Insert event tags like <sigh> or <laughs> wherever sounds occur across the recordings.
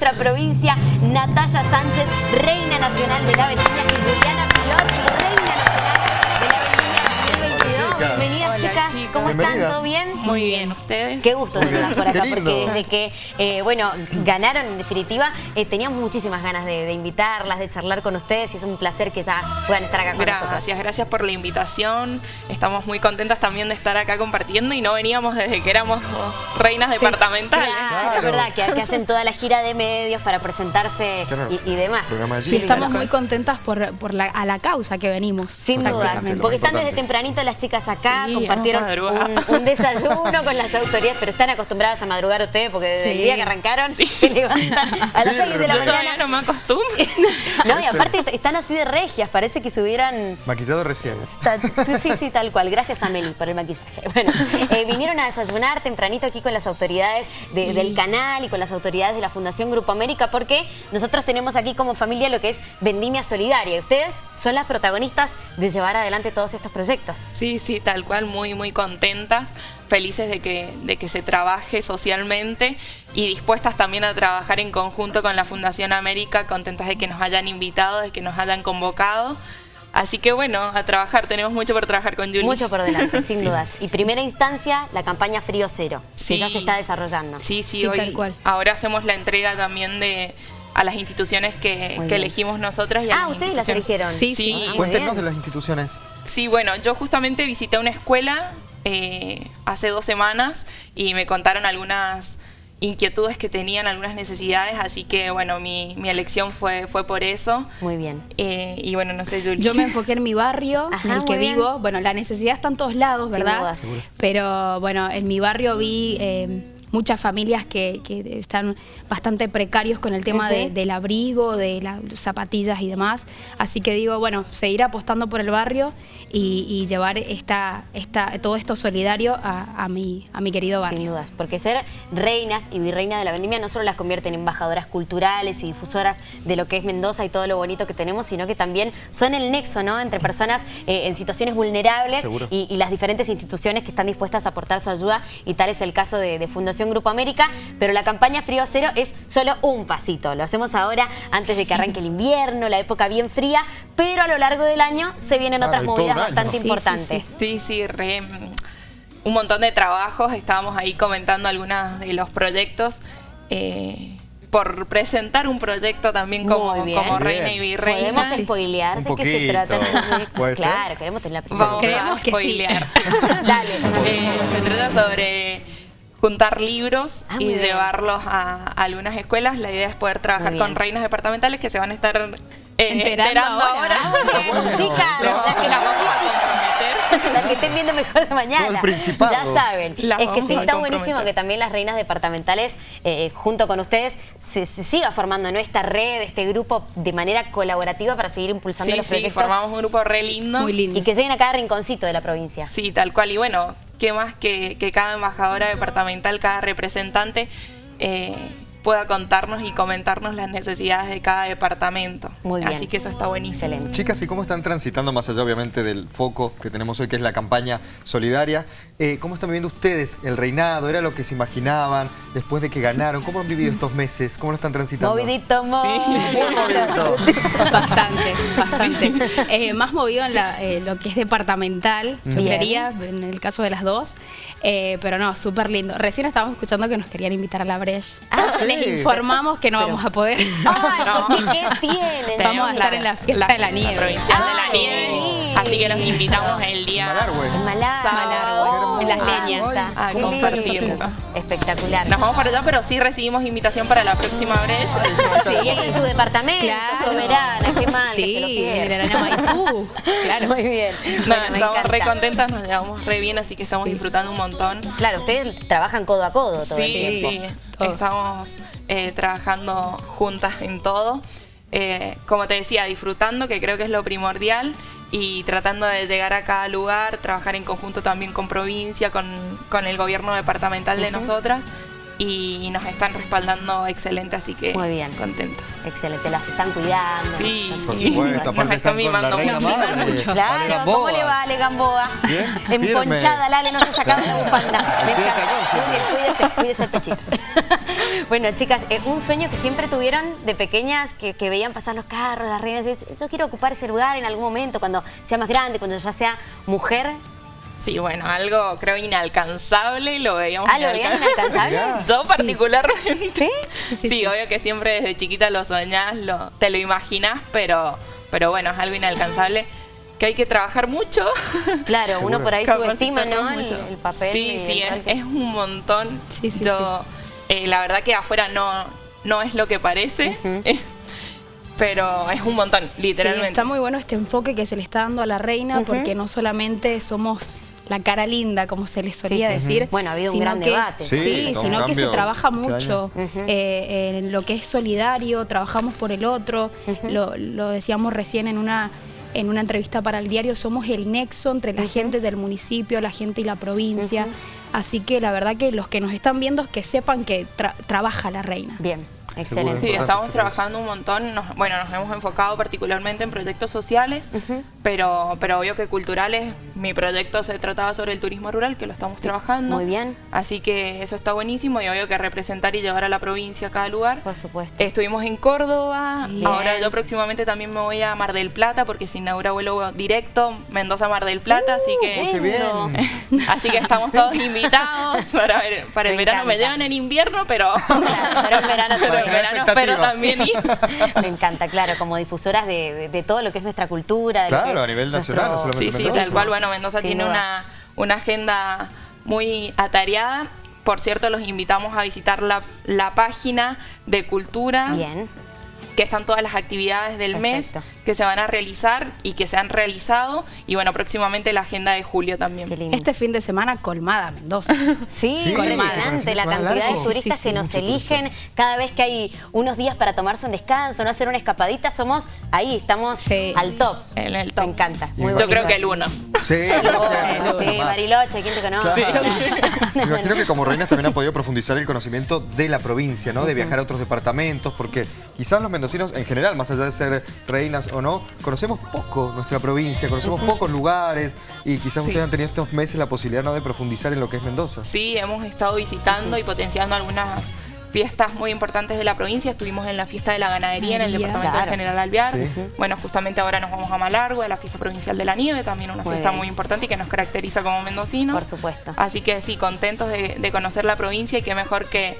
nuestra provincia, Natalia Sánchez, Reina Nacional de la Vendimia, y Juliana Pilot, Reina Nacional de la Vendimia 2022. Bienvenidas chicas, ¿cómo están? ¿Todo bien? Muy bien, ¿ustedes? Qué gusto tenerlas por acá, porque desde que, eh, bueno, ganaron en definitiva, eh, teníamos muchísimas ganas de, de invitarlas, de charlar con ustedes y es un placer que ya puedan estar acá con nosotros. Gracias, gracias por la invitación. Estamos muy contentas también de estar acá compartiendo y no veníamos desde que éramos reinas departamentales. Claro, Claro. es verdad, que, que hacen toda la gira de medios para presentarse Claro. y, y demás. Sí, estamos muy contentas por, por la, a la causa que venimos. Sin Prácticamente, porque están desde tempranito las chicas acá, Sí, compartieron un, un desayuno con las autoridades, pero están acostumbradas a madrugar ustedes porque desde el día que arrancaron Sí. se levantan a las Sí, 6 de la mañana. no me acostumbro. <laughs> No, y aparte est- están así de regias, parece que se hubieran... Maquillado recién. Sí, sí, sí, tal cual. Gracias a Meli por el maquillaje. Bueno, eh, vinieron a desayunar tempranito aquí con las autoridades de- del canal y con las autoridades de la Fundación Grupo América porque nosotros tenemos aquí como familia lo que es Vendimia Solidaria. Y ustedes son las protagonistas de llevar adelante todos estos proyectos. Sí, sí, tal cual, muy, muy contentas, felices de que, de que se trabaje socialmente y dispuestas también a trabajar en conjunto con la Fundación América, contentas de que nos hayan invitado, de que nos hayan convocado. Así que bueno, a trabajar, tenemos mucho por trabajar con Julie. Mucho por delante, sin <laughs> dudas. Y primera instancia, la campaña Frío Cero, Sí. que ya se está desarrollando. Sí, sí, Sí, hoy, tal cual. ahora hacemos la entrega también de a las instituciones que, Muy que elegimos nosotras. Y a Ah, las ustedes las eligieron. Sí, Sí, Ah, muy Cuéntenos de las instituciones. Sí, bueno, yo justamente visité una escuela eh, hace dos semanas y me contaron algunas inquietudes que tenían, algunas necesidades, así que bueno, mi, mi elección fue, fue por eso. Muy bien. Eh, y bueno, no sé, Julie. Yo me enfoqué en mi barrio, <laughs> Ajá, en el que bien. vivo. Bueno, la necesidad está en todos lados, Sin ¿verdad? dudas. Seguro. Pero bueno, en mi barrio vi eh, muchas familias que, que están bastante precarios con el tema de- del abrigo, de las zapatillas y demás. Así que digo, bueno, seguir apostando por el barrio y, y llevar esta, esta, todo esto solidario a, a mi, a mi querido barrio. Sin dudas, porque ser reinas y virreinas de la vendimia no solo las convierte en embajadoras culturales y difusoras de lo que es Mendoza y todo lo bonito que tenemos, sino que también son el nexo ¿no? entre personas eh, en situaciones vulnerables y, y las diferentes instituciones que están dispuestas a aportar su ayuda y tal es el caso de, de Fundación Grupo América, pero la campaña Frío Cero es solo un pasito, lo hacemos ahora antes de que arranque el invierno, la época bien fría, pero a lo largo del año se vienen Claro, otras movidas bastante Sí, sí, importantes. Sí, sí, re, mm, un montón de trabajos, estábamos ahí comentando algunos de los proyectos. eh, por presentar un proyecto también como, como reina y virreina. ¿Podemos spoilear de qué se trata. <laughs> Claro, queremos tener la primera. Vamos a que sí. spoilear. <laughs> Dale. Eh, se trata sobre juntar libros Ah, y bien. llevarlos a, a algunas escuelas. La idea es poder trabajar con reinas departamentales que se van a estar eh, Enterando enterando ahora. ahora. <laughs> Chicas, las que, las <laughs> vamos a comprometer. las que estén viendo mejor de mañana. Todo el principado. Ya saben. Las es que sí, está buenísimo que también las reinas departamentales, eh, junto con ustedes, se, se siga formando ¿no? esta red, este grupo de manera colaborativa para seguir impulsando Sí, los sí, proyectos formamos un grupo re lindo. Muy lindo. y que lleguen a cada rinconcito de la provincia. Sí, tal cual. Y bueno, qué más que, que cada embajadora departamental, cada representante eh, pueda contarnos y comentarnos las necesidades de cada departamento. Muy bien. Así que eso está buenísimo. Excelente. Chicas, ¿y cómo están transitando, más allá obviamente del foco que tenemos hoy, que es la campaña solidaria? eh, ¿Cómo están viviendo ustedes el reinado? ¿Era lo que se imaginaban después de que ganaron? ¿Cómo han vivido estos meses? ¿Cómo lo están transitando? Movidito, movidito. Muy movidito. <laughs> Bastante. <laughs> Eh, más movido en la, eh, lo que es departamental, creería, en el caso de las dos. Eh, pero no, súper lindo. Recién estábamos escuchando que nos querían invitar a la Breche. Ah, sí. Les informamos que no Pero- vamos a poder. <laughs> Ay, No. ¿y ¿qué tienen? Vamos a estar en la fiesta de la nieve. provincial de la Ay. nieve. Así que los invitamos el día. En Malar- sábado. En las leñas. A compartir. Espectacular. Nos vamos para allá, pero sí recibimos invitación para la próxima vez. Sí, es en su departamento, Claro. soberana, qué mal que Sí, se lo el. <laughs> Claro. Muy bien. Bueno, me estamos re contentas, nos llevamos re bien, así que estamos disfrutando un montón. Claro, ustedes trabajan codo a codo todo el Sí, tiempo. sí, Todo. estamos eh, trabajando juntas en todo. Eh, como te decía, disfrutando, que creo que es lo primordial, y tratando de llegar a cada lugar, trabajar en conjunto también con provincia, con, con el gobierno departamental de nosotras. Y nos están respaldando excelente, así que Muy bien. contentas. Excelente, las están cuidando. Sí, Por están Sí. supuesto, Nos están están con la reina mucho. madre. Mucho. Ale Claro, Gamboa. ¿cómo le va Ale Gamboa? Bien, Emponchada. Lale, no se sacaba la bufanda. Me encanta. Muy bien, cuídese, cuídese el pechito. <laughs> bueno, chicas, eh, un sueño que siempre tuvieron de pequeñas, que, que veían pasar los carros, las reinas, y dicen, yo quiero ocupar ese lugar en algún momento, cuando sea más grande, cuando ya sea mujer. Sí, bueno, algo creo inalcanzable y lo veíamos Ah, ¿lo veían inalcanzable? <laughs> Yo particularmente. ¿Sí? Sí, Sí, sí. obvio que siempre desde chiquita lo soñás, lo, te lo imaginás, pero, pero bueno, es algo inalcanzable que hay que trabajar mucho. <laughs> Claro, uno por ahí subestima, ¿no? El, mucho. el papel. Sí, sí, es, rol que- es un montón. Sí, sí, Yo, eh, la verdad que afuera no, no es lo que parece, <laughs> eh, pero es un montón, Sí, literalmente. está muy bueno este enfoque que se le está dando a la reina porque no solamente somos la cara linda, como se les solía Sí, sí. decir. Bueno, ha habido un gran que- debate. Sí, sino que se trabaja este mucho eh, en lo que es solidario, trabajamos por el otro, lo, lo decíamos recién en una en una entrevista para el diario, somos el nexo entre la gente del municipio, la gente y la provincia. Así que la verdad que los que nos están viendo es que sepan que tra- trabaja la reina. Bien. Excelente. Sí, estamos trabajando un montón. nos- bueno, nos hemos enfocado particularmente en proyectos sociales, pero, pero obvio que culturales. Mi proyecto se trataba sobre el turismo rural, que lo estamos trabajando. Muy bien. Así que eso está buenísimo y obvio que representar y llevar a la provincia a cada lugar. Por supuesto. Estuvimos en Córdoba, Sí. ahora Bien. yo próximamente también me voy a Mar del Plata porque se inaugura vuelo directo Mendoza-Mar del Plata, así que... qué bien. <laughs> Así que estamos todos invitados para, ver- para el verano. Me llevan en invierno, pero, <laughs> Claro, pero en verano <laughs> pero. Verano espero también. <laughs> Me encanta, claro, como difusoras de, de- de todo lo que es nuestra cultura. de Claro, a nivel nuestro- nacional, no solamente Sí, sí, Mendoza. tal cual. Bueno, Mendoza Sin tiene una, una agenda muy atareada. Por cierto, los invitamos a visitar la, la página de cultura. Bien. Que están todas las actividades del Perfecto. mes que se van a realizar y que se han realizado. Y bueno, próximamente la agenda de julio también. Este fin de semana colmada Mendoza. <laughs> Sí, Sí, de la cantidad de turistas Sí, sí, que nos eligen cada vez que hay unos días para tomarse un descanso, no hacer una escapadita, somos ahí, estamos Sí. al top. En el top. Me encanta. Muy Yo creo que el uno. Sí, El o sea, uno, Mendoza sí. Bariloche, ¿quién te conoce? Me imagino <laughs> que como reinas también han podido profundizar el conocimiento de la provincia, ¿no? De viajar a otros departamentos, porque quizás los mendocinos en general, más allá de ser reinas o no, conocemos poco nuestra provincia, conocemos pocos lugares y quizás Sí. ustedes han tenido estos meses la posibilidad ¿no? de profundizar en lo que es Mendoza. Sí, hemos estado visitando y potenciando algunas fiestas muy importantes de la provincia. Estuvimos en la fiesta de la ganadería en el departamento claro. de General Alvear. Sí. Bueno, justamente ahora nos vamos a Malargüe, a la fiesta provincial de la nieve, también una Muy fiesta bien. muy importante y que nos caracteriza como mendocinos. Por supuesto. Así que sí, contentos de, de conocer la provincia y qué mejor que,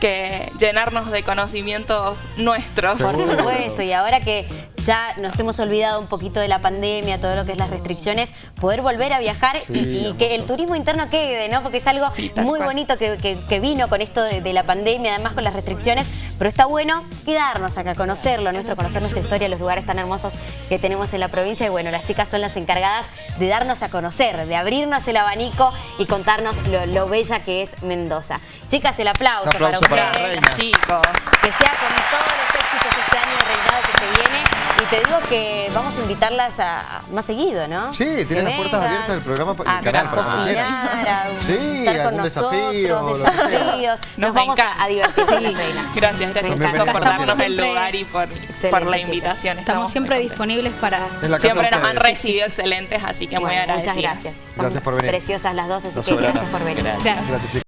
que llenarnos de conocimientos nuestros. Por supuesto, y ahora que ya nos hemos olvidado un poquito de la pandemia, todo lo que es las restricciones, poder volver a viajar y- Sí, y, que el turismo interno quede, ¿no? Porque es algo Sí, muy cual. bonito que, que- que vino con esto de, de la pandemia, además con las restricciones, pero está bueno quedarnos acá, conocerlo, nuestro, conocer nuestra historia, los lugares tan hermosos que tenemos en la provincia y bueno, las chicas son las encargadas de darnos a conocer, de abrirnos el abanico y contarnos lo, lo bella que es Mendoza. Chicas, el aplauso, para ustedes. Chicos. Que sea con todos los éxitos este año de reinado que se viene. Y te digo que vamos a invitarlas a, a más seguido, ¿no? Sí, tienen Que las puertas vengan abiertas del programa, el a, canal, para cocinar, a Sí, estar con nosotros, desafíos. Nos, Nos vamos a, encanta. a divertir reinas. Gracias, gracias Me chicos por darnos el lugar y por, por la invitación. Estamos siempre disponibles para... Siempre nos han recibido excelentes, así que muy Bueno, agradecidas. muchas gracias. Son Gracias por venir. preciosas las dos, así Las que gracias por venir. Gracias. Gracias. Gracias, chicos.